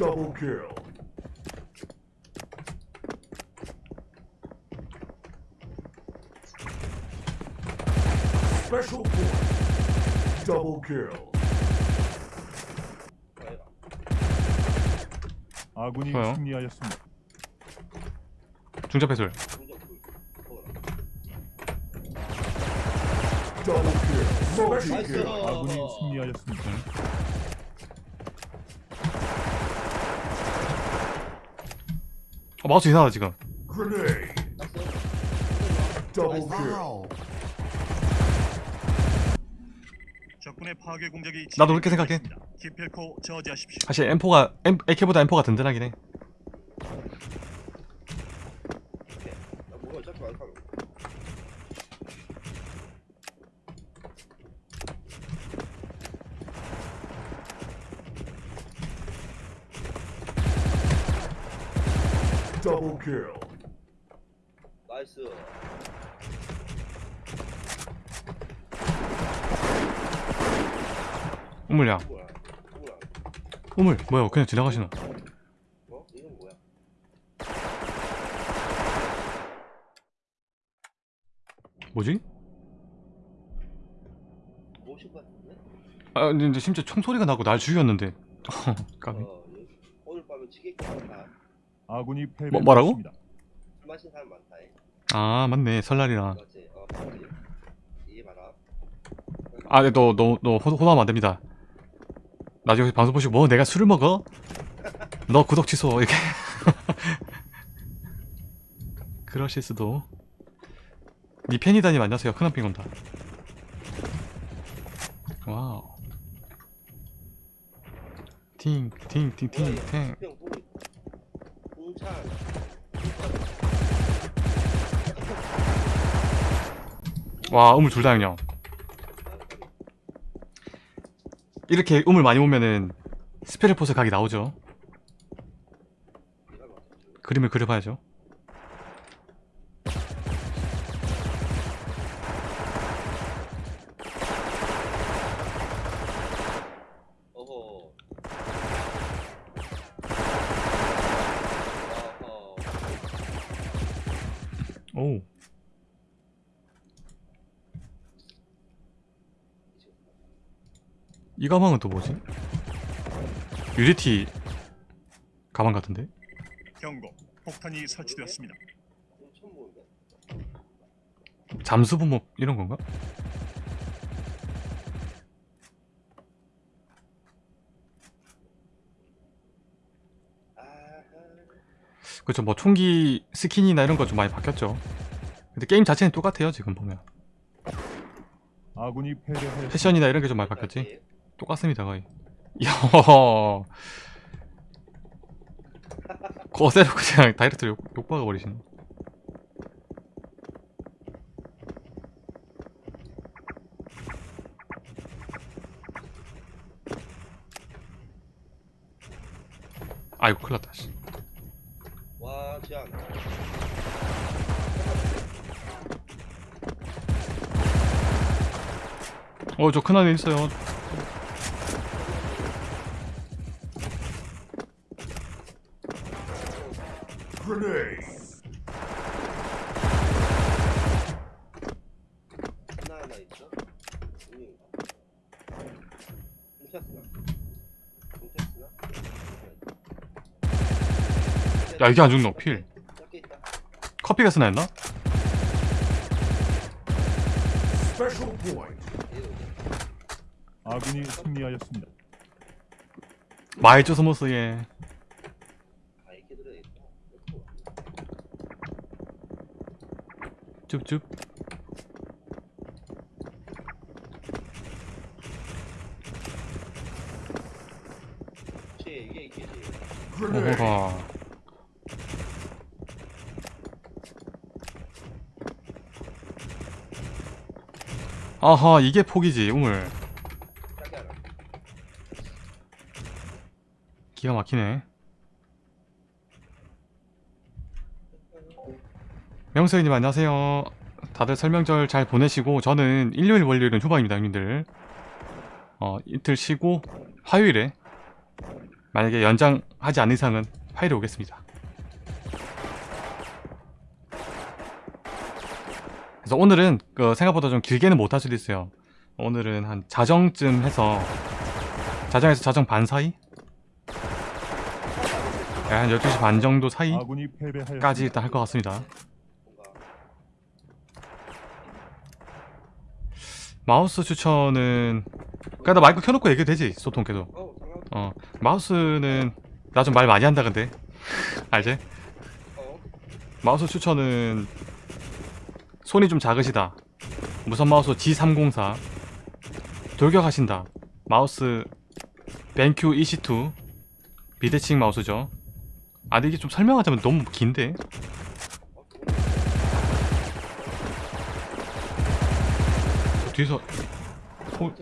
Double kill. Special point. Double kill. 아군이 좋아요. 승리하였습니다. 중첩. Multi 나이스. kill. 아군이 승리하였습니다. 마우스 이상하다 지금. 나도 그렇게 생각해. 사실 M4가 M, AK보다 M4가 든든하긴 해 뭐가 자꾸 안 가는 Double kill. nice. 우물야. 뭐야? 뭐야. 우물. 뭐야 그냥 지나가시나? 어? 이건 뭐야? 뭐지? 모신 것 같은데? 아 근데 근데 심지어 총소리가 나고 날 죽였는데. 까비 어 오늘 밤에 많다 아군이 뭐- 뭐라고? 패배했습니다. 술 마신 사람 많다 해. 아 맞네 설날이라? 어 아, 네, 너, 너, 너 호, 호도하면 안 됩니다. 나중에 방송 보시고 뭐 내가 술을 먹어? 너 구독 취소 이렇게. 그러실 수도. 니 팬이다님 안녕하세요. 큰한핑 온다. 와우. 팅, 팅, 팅, 팅, 팅. 와, 우물 둘다 그냥. 이렇게 우물 많이 오면은 스페르포스 각이 나오죠. 그림을 그려봐야죠. 어허 어허 오. 이 가방은 또 뭐지? 유리티 가방 같은데? 경고. 폭탄이 설치되었습니다. 좀 처음 보는데? 잠수 부목 이런 건가? 그렇죠. 뭐 총기 스킨이나 이런 거 좀 많이 바뀌었죠. 근데 게임 자체는 똑같아요. 지금 보면. 패션이나 이런 게 좀 많이 바뀌었지. 똑같습니다 거의. 이야. 거세로 그냥 다이렉트로 욕, 욕 박아 버리시네. 아이고 큰일 났다 씨. 와 지안 어저 큰아이 있어요 Grenade. 하나 하나 있어? 여기인가? 공차스나? 공차스나? 야 이게 안 죽노? 필. 커피가 쓰나 했나? 아군이 승리하였습니다. 이렇게 들어야겠다. 줍줍. 오호라 아하 이게 폭이지 우물. 기가 막히네. 명수님 안녕하세요. 다들 설명절 잘 보내시고 저는 일요일 월요일은 휴방입니다 형님들. 어 이틀 쉬고 화요일에 만약에 연장하지 않는 이상은 파일이 오겠습니다. 그래서 오늘은 그 생각보다 좀 길게는 못 할 수도 있어요. 오늘은 한 자정쯤 해서 자정에서 자정 반 사이? 네, 한 12시 반 정도 사이까지. 일단 할 것 같습니다. 마우스 추천은 그냥 나 마이크 켜놓고 얘기해도 되지 소통 계속 어 마우스는 나 좀 말 많이 한다 근데 알지? 어 마우스 추천은 손이 좀 작으시다. 무선 마우스 G304 돌격하신다. 마우스 벤큐 EC2 비대칭 마우스죠. 아 근데 이게 좀 설명하자면 너무 긴데? 저 뒤에서 어,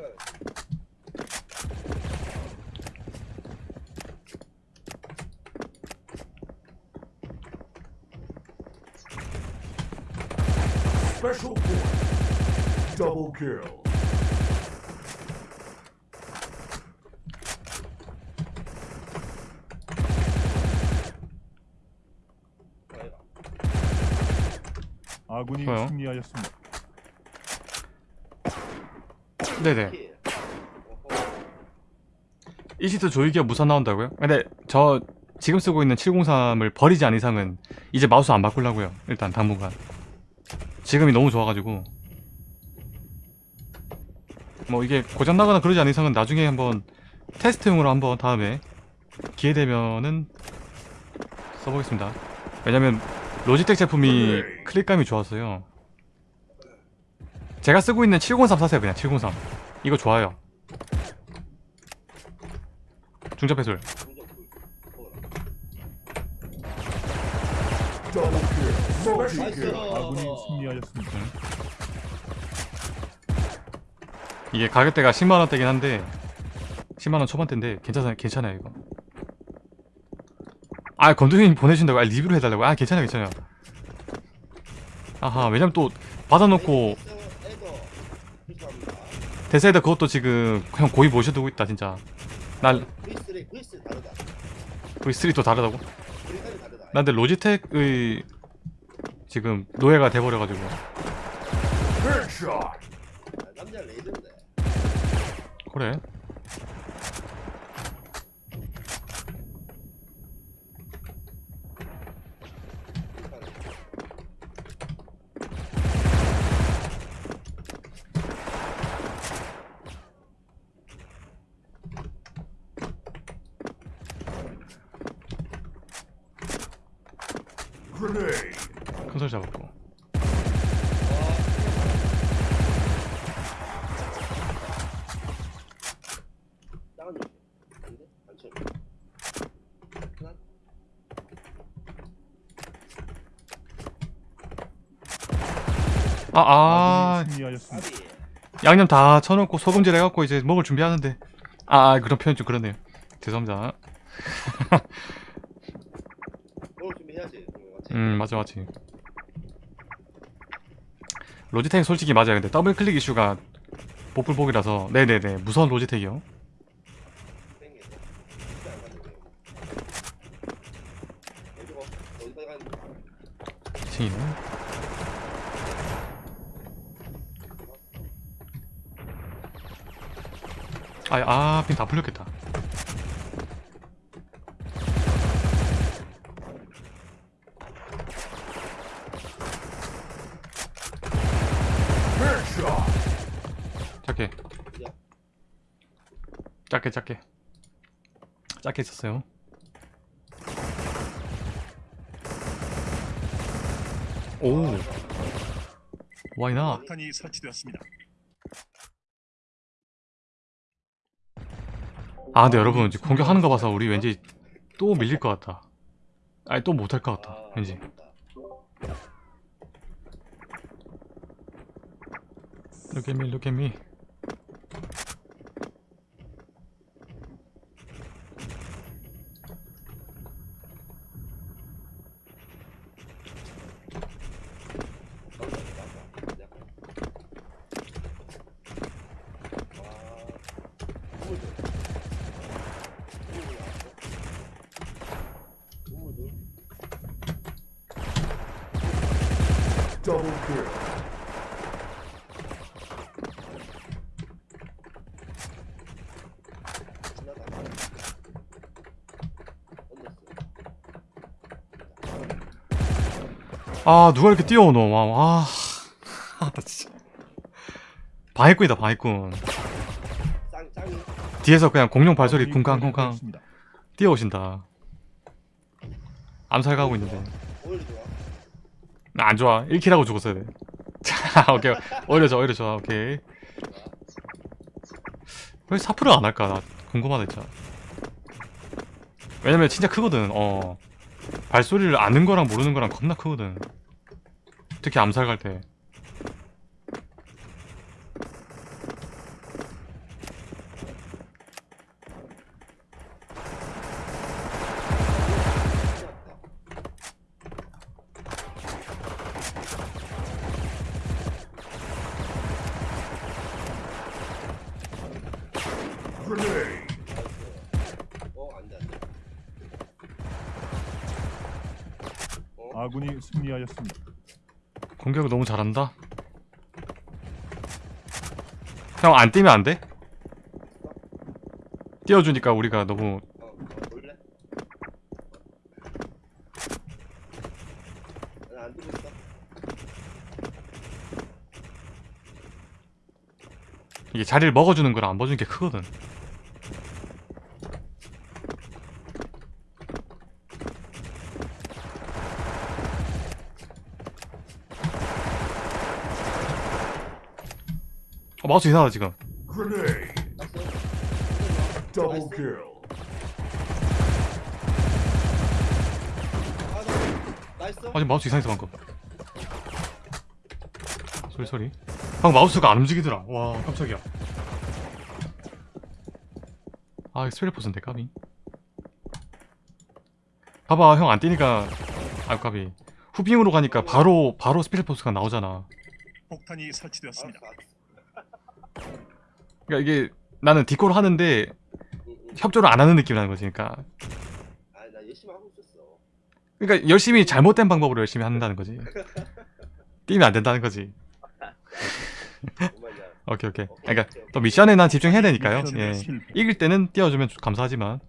Special point. Double kill. 아군이 좋아요. 승리하였습니다. 네네 EC2 조이기가 무선 나온다고요? 근데 저 지금 쓰고 있는 703을 버리지 않은 이상은 이제 마우스 안 바꾸려고요 일단 당분간 지금이 너무 좋아가지고. 뭐 이게 고장나거나 그러지 않은 이상은 나중에 한번 테스트용으로 한번 다음에 기회되면은 써보겠습니다. 왜냐면 로지텍 제품이 클릭감이 좋았어요. 제가 쓰고 있는 703 사세요 그냥 703 이거 좋아요. 중접 해술 아군이 승리하였습니다. 이게 가격대가 10만 원대긴 한데 10만 원 초반대인데 괜찮아요 괜찮아요 이거. 아 건두님 보내준다고? 아 리뷰를 해달라고 아 괜찮아요 괜찮아요. 아하 왜냐면 또 받아놓고 대세에다 그것도 지금 그냥 고이 모셔두고 있다 진짜. 날 V3 V3 다르다. V3 또 다르다고? 근데 로지텍의 지금 노예가 돼버려가지고. 그래 큰소리 잡았고. 아 아. 양념 다 쳐놓고 소금질 해갖고 이제 먹을 준비하는데. 아, 아 그런 표현 좀 그러네요. 죄송합니다. 오늘 준비해야지? 음 맞아 맞지 로지텍 솔직히 맞아요. 근데 더블 클릭 이슈가 복불복이라서. 네네네. 무선 로지텍이요. 어디까지 가는 2층이네. 아아 핀 다 풀렸겠다 Headshot. 작게 작게. 작게 있었어요. 오 와이나 폭탄이 설치되었습니다. 아 근데 여러분 이제 공격하는 거 봐서 우리 왠지 또 밀릴 것 같다. 아니 또 못할 것 같다 아, 왠지. Look at me, look at me. Double kill. 아 누가 이렇게 뛰어오노 와, 와. 아, 나 진짜 방해꾼이다 방해꾼. 뒤에서 그냥 공룡 발소리 쿵쾅쿵쾅. 뛰어오신다 암살 가고 있는데 안 좋아. 1킬하고 죽었어야 돼. 자, 오케이. 오히려 좋아 오히려 좋아. 오케이. 왜 사프를 안 할까? 나 궁금하다 진짜. 왜냐면 진짜 크거든. 어. 발소리를 아는 거랑 모르는 거랑 겁나 크거든. 특히 암살 갈때 안돼 안돼. 어 아군이 승리하였습니다. 공격을 너무 잘한다 형 안 뛰면 안 돼? 띄워주니까 우리가 너무 어, 어 있어. 이게 자리를 먹어주는 거랑 안 먹어주는 게 크거든 어, 마우스 이상하다 지금 nice. 아. 아 지금 마우스 이상했어 방금 소리 소리 방금 마우스가 안 움직이더라 와 깜짝이야 아 스펠 포스인데 까비 봐봐 형 안 뛰니까 아 까비 후빙으로 가니까 바로 바로 스펠 포스가 나오잖아 폭탄이 설치되었습니다. 알았어. 그러니까 이게 나는 디코를 하는데. 협조를 안 하는 느낌이라는 거지 그러니까. 아, 나 열심히 하고 있었어. 그러니까 열심히 잘못된 방법으로 열심히 한다는 거지. 뛰면 안 된다는 거지. 오케이 오케이. 그러니까 또 미션에 난 집중해야 되니까요. 미션 예. 이길 때는 띄워주면 감사하지만.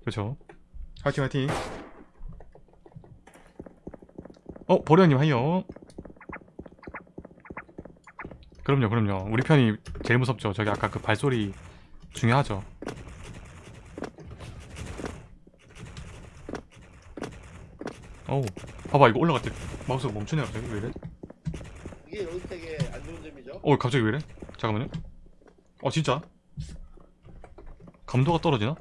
그렇죠. 화이팅 화이팅. 어 보려님 하이요 그럼요 그럼요. 우리 편이 제일 무섭죠. 저기 아까 그 발소리 중요하죠. 어우 봐봐 이거 올라갈 때 마우스가 멈추네 갑자기. 왜 이래? 이게 로스텍의 안 좋은 점이죠. 어 갑자기 왜 이래? 잠깐만요. 어 진짜? 감도가 떨어지나?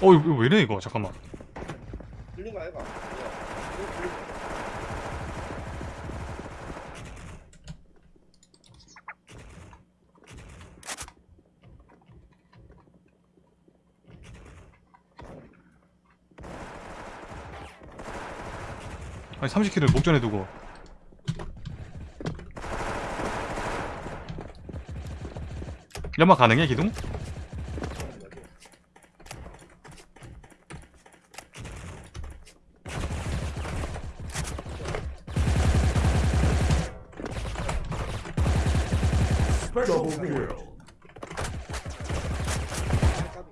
어 이거 왜 이래 이거? 잠깐만. 들린 거 아이가? 야, 이거 들린 거. 아니 30킬을 목전에 두고 연막 가능해 기둥? Special kill. 까비.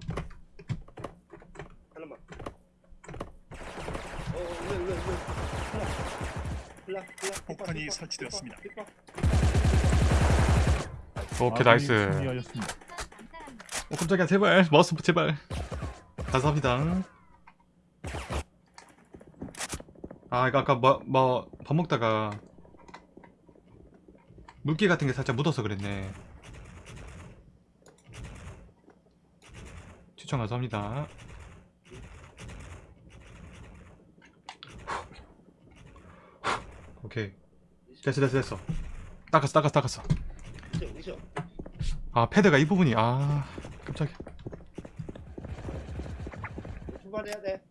하나만. 어, 왜, 왜, 왜. 흘러. 흘러, 흘러. 폭탄이 힙박, 설치되었습니다. 힙박, 오케이 나이스. 어 깜짝이야. 제발. 마우스 제발. 감사합니다. 아 이거 아까 뭐뭐밥 먹다가 물기 같은 게 살짝 묻어서 그랬네. 추천 감사합니다. 오케이 됐어 됐어 됐어. 닦았어 닦았어 닦았어. 아 패드가 이 부분이 아 깜짝이야. 출발해야 돼.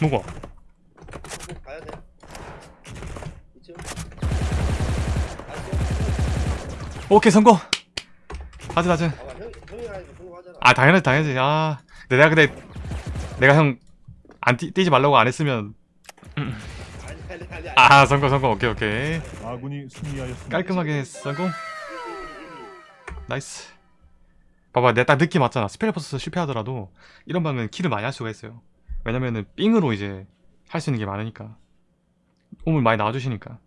뭐고 꼭 가야 돼. 오케이 성공. 형이 하니까 성공하잖아. 아 당연하지 당연하지. 아 내가 근데 내가 형 안 뛰지 말라고 안 했으면 아 성공 성공 오케이 오케이. 아군이 승리하였습니다. 깔끔하게 성공 nice. 봐봐 내가 딱 느낌 왔잖아. 스펠 포스 실패하더라도 이런 방은 kill을 많이 할 수가 있어요. 왜냐면은 삥으로 이제 할 수 있는 게 많으니까. 오물 많이 나와주시니까